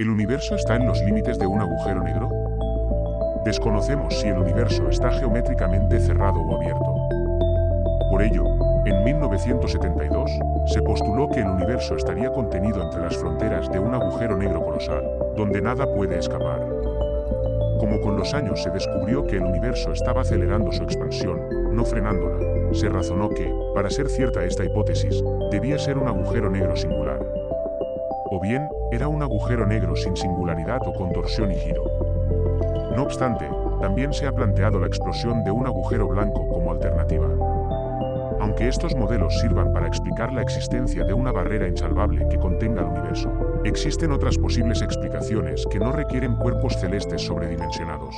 ¿El universo está en los límites de un agujero negro? Desconocemos si el universo está geométricamente cerrado o abierto. Por ello, en 1972, se postuló que el universo estaría contenido entre las fronteras de un agujero negro colosal, donde nada puede escapar. Como con los años se descubrió que el universo estaba acelerando su expansión, no frenándola, se razonó que, para ser cierta esta hipótesis, debía ser un agujero negro singular o bien era un agujero negro sin singularidad o contorsión y giro. No obstante, también se ha planteado la explosión de un agujero blanco como alternativa. Aunque estos modelos sirvan para explicar la existencia de una barrera insalvable que contenga el universo, existen otras posibles explicaciones que no requieren cuerpos celestes sobredimensionados.